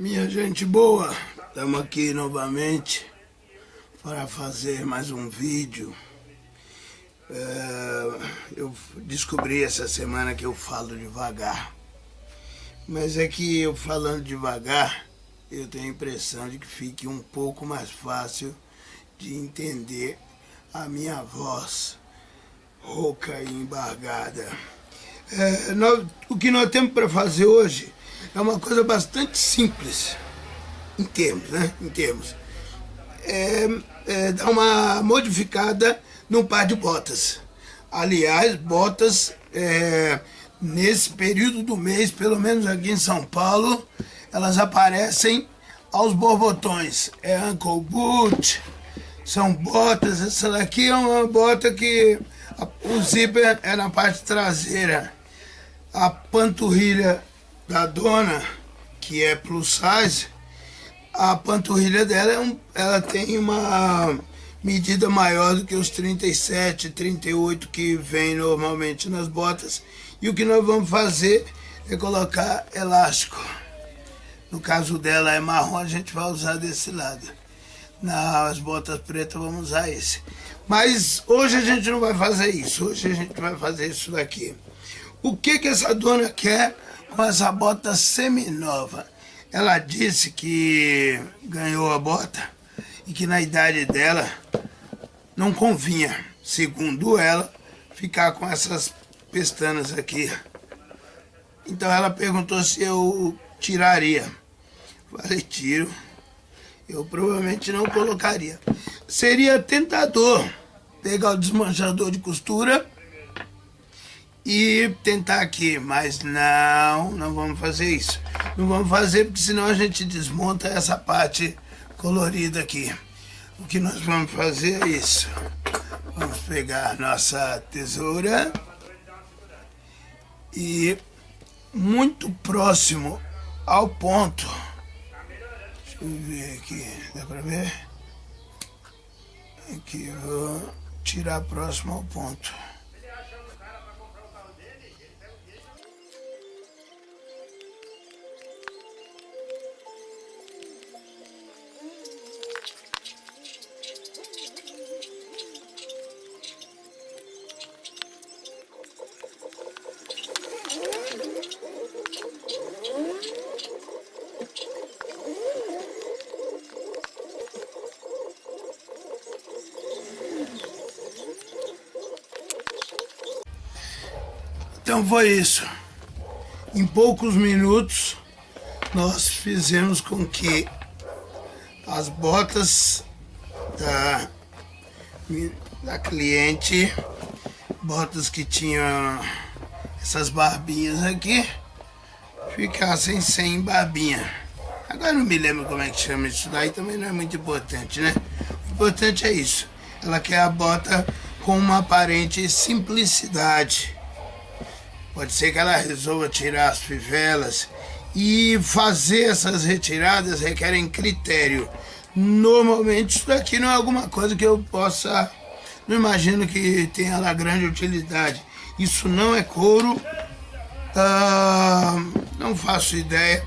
Minha gente boa, estamos aqui novamente para fazer mais um vídeo. É, eu descobri essa semana que eu falo devagar, mas é que eu falando devagar, eu tenho a impressão de que fique um pouco mais fácil de entender a minha voz rouca e embargada. É, nós, o que nós temos para fazer hoje é uma coisa bastante simples, em termos, né? Em termos. É, é dar uma modificada num par de botas. Aliás, botas é, nesse período do mês, pelo menos aqui em São Paulo, elas aparecem aos borbotões. É ankle boot, são botas. Essa daqui é uma bota que o zíper é na parte traseira. A panturrilha da dona, que é plus size, a panturrilha dela é um, ela tem uma medida maior do que os 37, 38 que vem normalmente nas botas. E o que nós vamos fazer é colocar elástico. No caso dela é marrom, a gente vai usar desse lado. Nas botas pretas vamos usar esse. Mas hoje a gente não vai fazer isso, hoje a gente vai fazer isso daqui. O que que essa dona quer com essa bota seminova. Ela disse que ganhou a bota e que na idade dela não convinha, segundo ela, ficar com essas pestanas aqui. Então ela perguntou se eu tiraria. Falei, tiro. Eu provavelmente não colocaria. Seria tentador pegar o desmanchador de costura e tentar aqui, mas não, não vamos fazer isso. Não vamos fazer porque senão a gente desmonta essa parte colorida aqui. O que nós vamos fazer é isso. Vamos pegar nossa tesoura e muito próximo ao ponto. Deixa eu ver aqui, dá pra ver? Aqui, vou tirar próximo ao ponto. Então foi isso. Em poucos minutos, nós fizemos com que as botas da, da cliente, botas que tinham essas barbinhas aqui, ficassem sem barbinha. Agora não me lembro como é que chama isso daí, também não é muito importante, né? O importante é isso. Ela quer a bota com uma aparente simplicidade Pode ser que ela resolva tirar as fivelas e fazer essas retiradas requerem critério. Normalmente isso daqui não é alguma coisa que eu possa... Não imagino que tenha lá grande utilidade. Isso não é couro. Ah, não faço ideia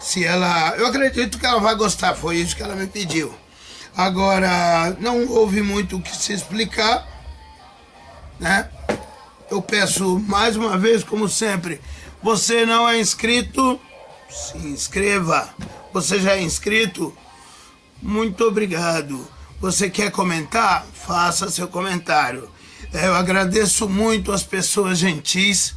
se ela... Eu acredito que ela vai gostar, foi isso que ela me pediu. Agora, não houve muito o que se explicar, né? Eu peço mais uma vez, como sempre, você não é inscrito, se inscreva. Você já é inscrito? Muito obrigado. Você quer comentar? Faça seu comentário. Eu agradeço muito as pessoas gentis,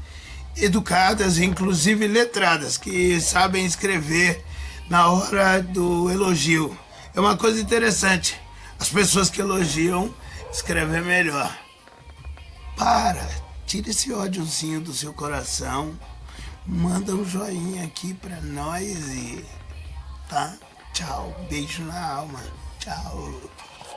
educadas, inclusive letradas, que sabem escrever na hora do elogio. É uma coisa interessante. As pessoas que elogiam escrevem melhor. Para, Tira esse ódiozinho do seu coração. Manda um joinha aqui pra nós e. Tá? Tchau. Beijo na alma. Tchau.